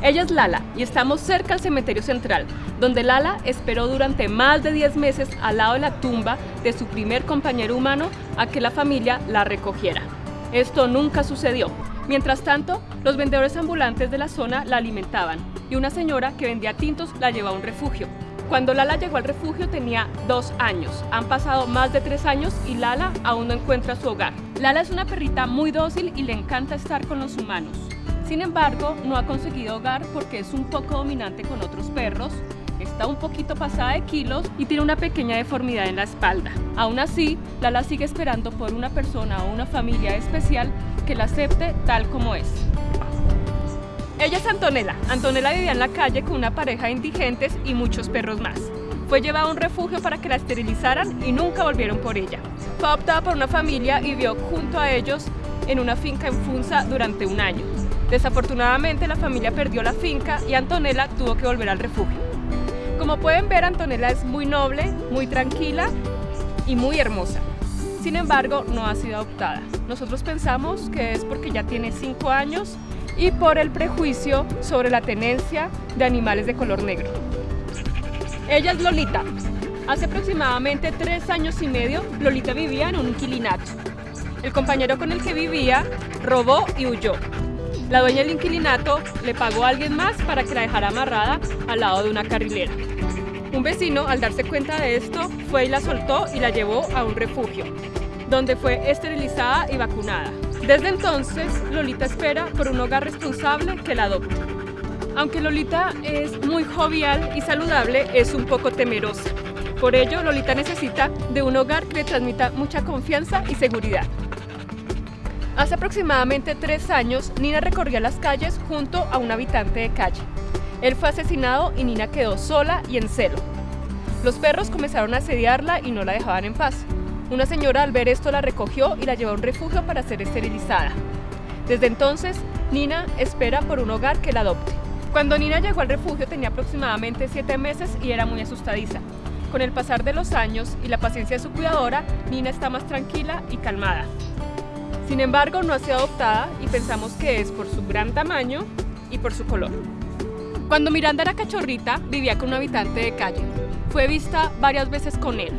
Ella es Lala y estamos cerca al cementerio central, donde Lala esperó durante más de 10 meses al lado de la tumba de su primer compañero humano a que la familia la recogiera. Esto nunca sucedió. Mientras tanto, los vendedores ambulantes de la zona la alimentaban y una señora que vendía tintos la llevó a un refugio. Cuando Lala llegó al refugio tenía dos años. Han pasado más de tres años y Lala aún no encuentra su hogar. Lala es una perrita muy dócil y le encanta estar con los humanos. Sin embargo, no ha conseguido hogar porque es un poco dominante con otros perros, está un poquito pasada de kilos y tiene una pequeña deformidad en la espalda. Aún así, Lala sigue esperando por una persona o una familia especial que la acepte tal como es. Ella es Antonella. Antonella vivía en la calle con una pareja de indigentes y muchos perros más. Fue llevada a un refugio para que la esterilizaran y nunca volvieron por ella. Fue adoptada por una familia y vivió junto a ellos en una finca en Funza durante un año. Desafortunadamente la familia perdió la finca y Antonella tuvo que volver al refugio. Como pueden ver, Antonella es muy noble, muy tranquila y muy hermosa. Sin embargo, no ha sido adoptada. Nosotros pensamos que es porque ya tiene 5 años y por el prejuicio sobre la tenencia de animales de color negro. Ella es Lolita. Hace aproximadamente 3 años y medio, Lolita vivía en un inquilinato. El compañero con el que vivía robó y huyó. La dueña del inquilinato le pagó a alguien más para que la dejara amarrada al lado de una carrilera. Un vecino, al darse cuenta de esto, fue y la soltó y la llevó a un refugio, donde fue esterilizada y vacunada. Desde entonces, Lolita espera por un hogar responsable que la adopte. Aunque Lolita es muy jovial y saludable, es un poco temerosa. Por ello, Lolita necesita de un hogar que le transmita mucha confianza y seguridad. Hace aproximadamente tres años, Nina recorría las calles junto a un habitante de calle. Él fue asesinado y Nina quedó sola y en celo. Los perros comenzaron a asediarla y no la dejaban en paz. Una señora al ver esto la recogió y la llevó a un refugio para ser esterilizada. Desde entonces, Nina espera por un hogar que la adopte. Cuando Nina llegó al refugio tenía aproximadamente siete meses y era muy asustadiza. Con el pasar de los años y la paciencia de su cuidadora, Nina está más tranquila y calmada. Sin embargo, no ha sido adoptada y pensamos que es por su gran tamaño y por su color. Cuando Miranda era cachorrita, vivía con un habitante de calle. Fue vista varias veces con él.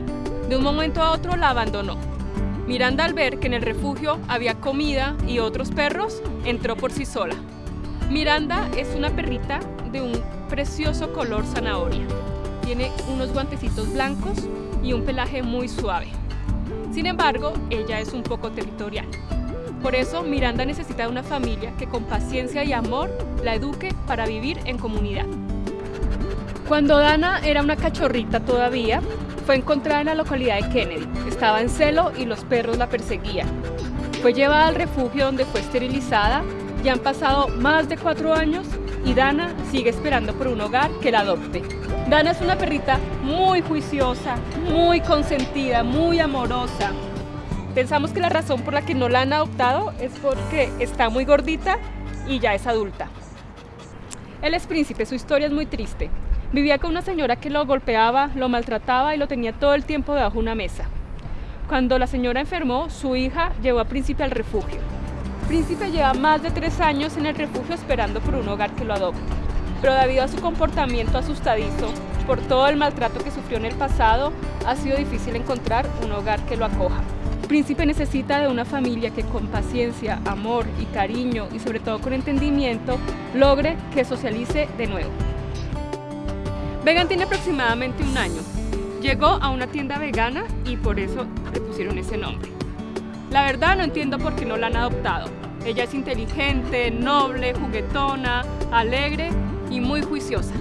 De un momento a otro la abandonó. Miranda al ver que en el refugio había comida y otros perros, entró por sí sola. Miranda es una perrita de un precioso color zanahoria. Tiene unos guantecitos blancos y un pelaje muy suave. Sin embargo, ella es un poco territorial. Por eso, Miranda necesita una familia que con paciencia y amor la eduque para vivir en comunidad. Cuando Dana era una cachorrita todavía, fue encontrada en la localidad de Kennedy. Estaba en celo y los perros la perseguían. Fue llevada al refugio donde fue esterilizada. Ya han pasado más de cuatro años y Dana sigue esperando por un hogar que la adopte. Dana es una perrita muy juiciosa, muy consentida, muy amorosa. Pensamos que la razón por la que no la han adoptado es porque está muy gordita y ya es adulta. Él es príncipe, su historia es muy triste. Vivía con una señora que lo golpeaba, lo maltrataba y lo tenía todo el tiempo debajo de una mesa. Cuando la señora enfermó, su hija llevó a Príncipe al refugio. Príncipe lleva más de tres años en el refugio esperando por un hogar que lo adopte. Pero debido a su comportamiento asustadizo, por todo el maltrato que sufrió en el pasado, ha sido difícil encontrar un hogar que lo acoja. Príncipe necesita de una familia que con paciencia, amor y cariño y sobre todo con entendimiento logre que socialice de nuevo. Vegan tiene aproximadamente un año. Llegó a una tienda vegana y por eso le pusieron ese nombre. La verdad no entiendo por qué no la han adoptado. Ella es inteligente, noble, juguetona, alegre y muy juiciosa.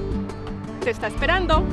Te está esperando.